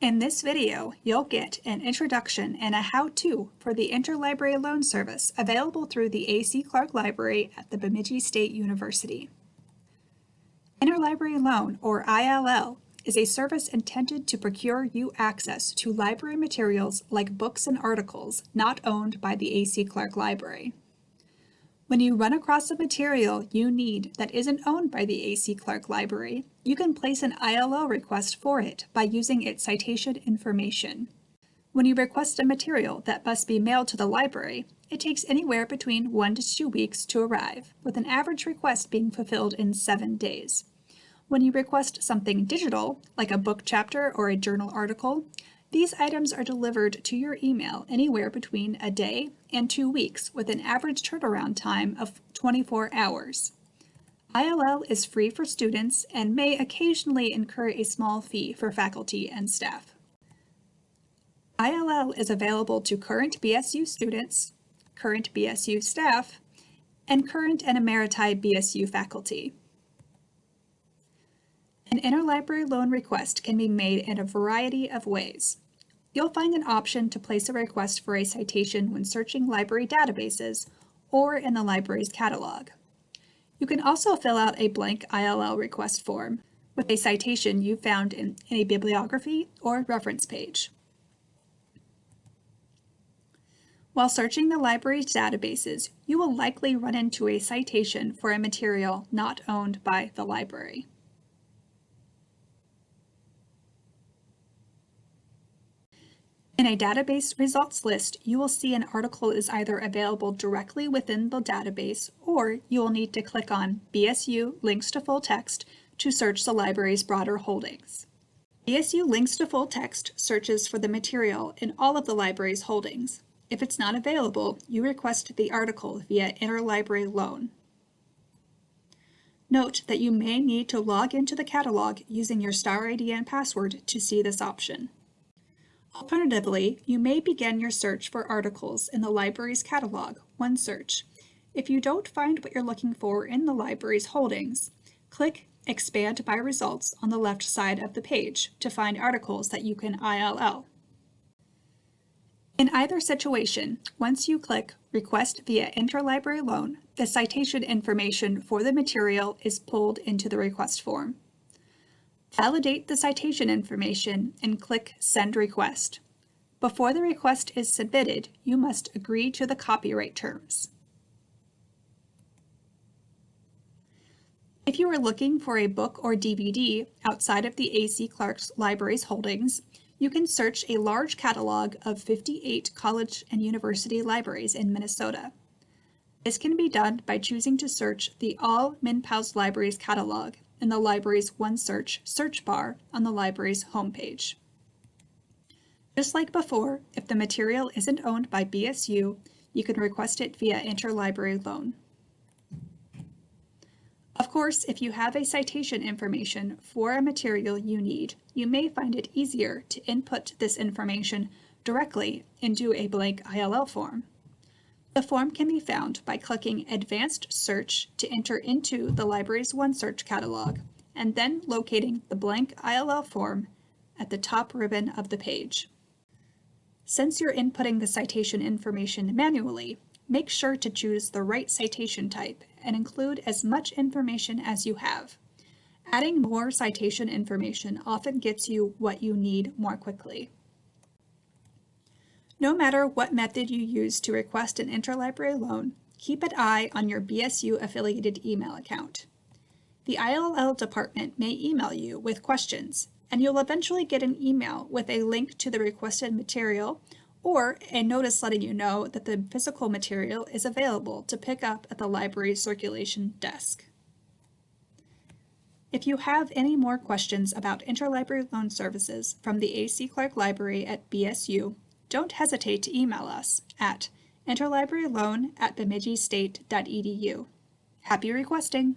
In this video, you'll get an introduction and a how-to for the Interlibrary Loan Service available through the A.C. Clark Library at the Bemidji State University. Interlibrary Loan, or ILL, is a service intended to procure you access to library materials like books and articles not owned by the A.C. Clark Library. When you run across a material you need that isn't owned by the A.C. Clark Library, you can place an ILL request for it by using its citation information. When you request a material that must be mailed to the library, it takes anywhere between one to two weeks to arrive, with an average request being fulfilled in seven days. When you request something digital, like a book chapter or a journal article, these items are delivered to your email anywhere between a day and two weeks with an average turnaround time of 24 hours. ILL is free for students and may occasionally incur a small fee for faculty and staff. ILL is available to current BSU students, current BSU staff, and current and emeriti BSU faculty. An interlibrary loan request can be made in a variety of ways. You'll find an option to place a request for a citation when searching library databases or in the library's catalog. You can also fill out a blank ILL request form with a citation you found in, in a bibliography or reference page. While searching the library's databases, you will likely run into a citation for a material not owned by the library. In a database results list, you will see an article is either available directly within the database or you will need to click on BSU Links to Full Text to search the library's broader holdings. BSU Links to Full Text searches for the material in all of the library's holdings. If it's not available, you request the article via Interlibrary Loan. Note that you may need to log into the catalog using your star ID and password to see this option. Alternatively, you may begin your search for articles in the library's catalog, OneSearch. If you don't find what you're looking for in the library's holdings, click Expand My Results on the left side of the page to find articles that you can ILL. In either situation, once you click Request via Interlibrary Loan, the citation information for the material is pulled into the request form. Validate the citation information and click Send Request. Before the request is submitted, you must agree to the copyright terms. If you are looking for a book or DVD outside of the A.C. Clark's Library's holdings, you can search a large catalog of 58 college and university libraries in Minnesota. This can be done by choosing to search the All MnPALS Libraries catalog in the library's OneSearch search bar on the library's homepage. Just like before, if the material isn't owned by BSU, you can request it via interlibrary loan. Of course, if you have a citation information for a material you need, you may find it easier to input this information directly into a blank ILL form. The form can be found by clicking Advanced Search to enter into the library's OneSearch catalog, and then locating the blank ILL form at the top ribbon of the page. Since you're inputting the citation information manually, make sure to choose the right citation type and include as much information as you have. Adding more citation information often gets you what you need more quickly. No matter what method you use to request an interlibrary loan, keep an eye on your BSU affiliated email account. The ILL department may email you with questions, and you'll eventually get an email with a link to the requested material or a notice letting you know that the physical material is available to pick up at the library's circulation desk. If you have any more questions about interlibrary loan services from the A.C. Clark Library at BSU, don't hesitate to email us at interlibraryloan at bemidjistate.edu. Happy requesting!